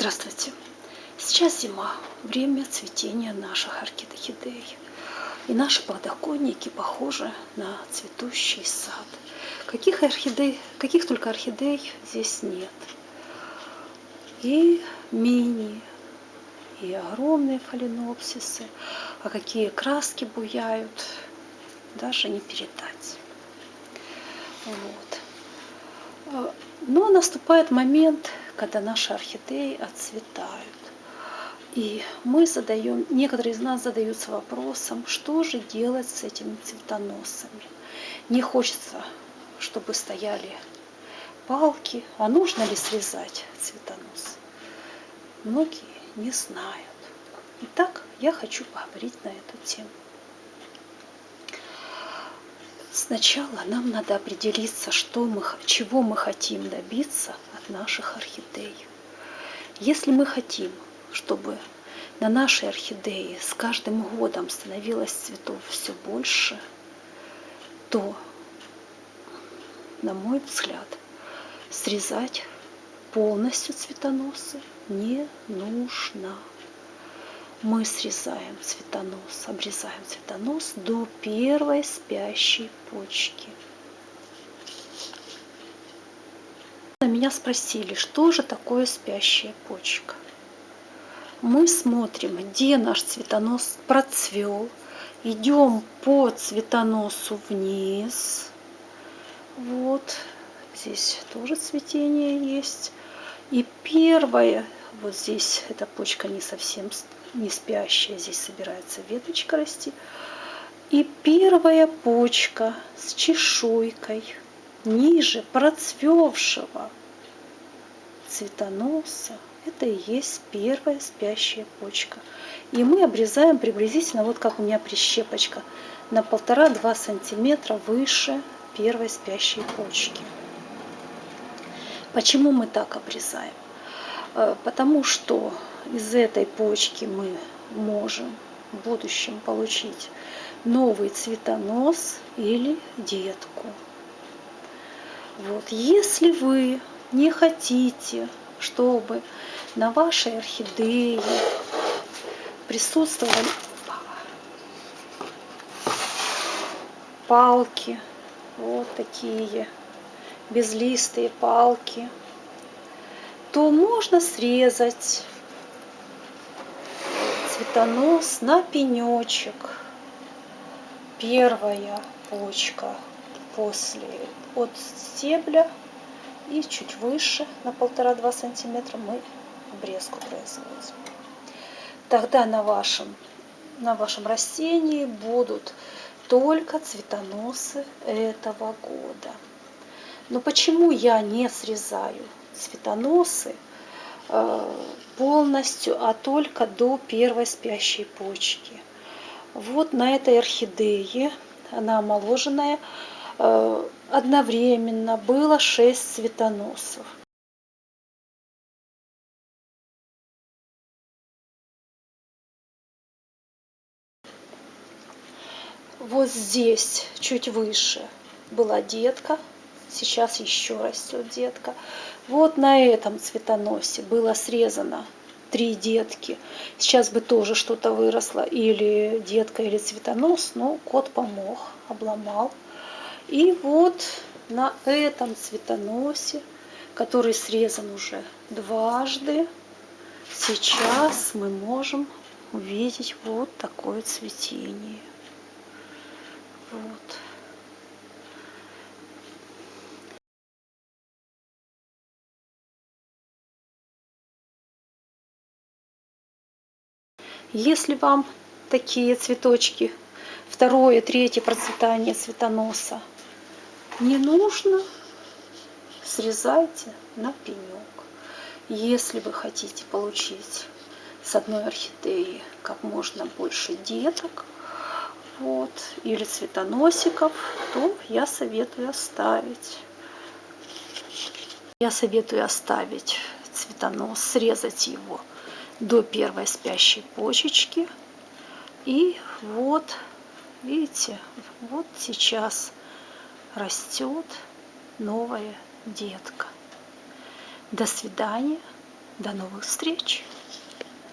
Здравствуйте! Сейчас зима, время цветения наших орхидей. И наши подоконники похожи на цветущий сад. Каких орхидей, каких только орхидей здесь нет. И мини, и огромные фаленопсисы. А какие краски буяют, даже не передать. Вот. Но наступает момент, когда наши орхидеи отцветают. И мы задаем, некоторые из нас задаются вопросом, что же делать с этими цветоносами. Не хочется, чтобы стояли палки, а нужно ли срезать цветонос? Многие не знают. Итак, я хочу поговорить на эту тему. Сначала нам надо определиться, что мы, чего мы хотим добиться наших орхидей. Если мы хотим, чтобы на нашей орхидеи с каждым годом становилось цветов все больше, то, на мой взгляд, срезать полностью цветоносы не нужно мы срезаем цветонос, обрезаем цветонос до первой спящей почки. Меня спросили, что же такое спящая почка. Мы смотрим, где наш цветонос процвел, идем по цветоносу вниз. Вот, здесь тоже цветение есть. И первое, вот здесь эта почка не совсем не спящая, здесь собирается веточка расти. И первая почка с чешуйкой ниже процвевшего цветоноса, это и есть первая спящая почка. И мы обрезаем приблизительно, вот как у меня прищепочка, на полтора-два сантиметра выше первой спящей почки. Почему мы так обрезаем? Э, потому что из этой почки мы можем в будущем получить новый цветонос или детку. Вот. Если вы не хотите, чтобы на вашей орхидее присутствовали палки, вот такие безлистые палки, то можно срезать цветонос на пенечек. Первая почка после от стебля и чуть выше на полтора-два сантиметра мы обрезку производим. Тогда на вашем, на вашем растении будут только цветоносы этого года. Но почему я не срезаю цветоносы э, полностью, а только до первой спящей почки. Вот на этой орхидее, она омоложенная, одновременно было 6 цветоносов. Вот здесь, чуть выше, была детка, сейчас еще растет детка. Вот на этом цветоносе было срезано три детки. Сейчас бы тоже что-то выросло, или детка, или цветонос, но кот помог, обломал. И вот на этом цветоносе, который срезан уже дважды, сейчас мы можем увидеть вот такое цветение. Вот. Если вам такие цветочки, второе, третье процветание цветоноса не нужно, срезайте на пенек. Если вы хотите получить с одной орхидеи как можно больше деток, вот, или цветоносиков, то я советую оставить. Я советую оставить цветонос, срезать его до первой спящей почечки. И вот, видите, вот сейчас растет новая детка. До свидания, До новых встреч!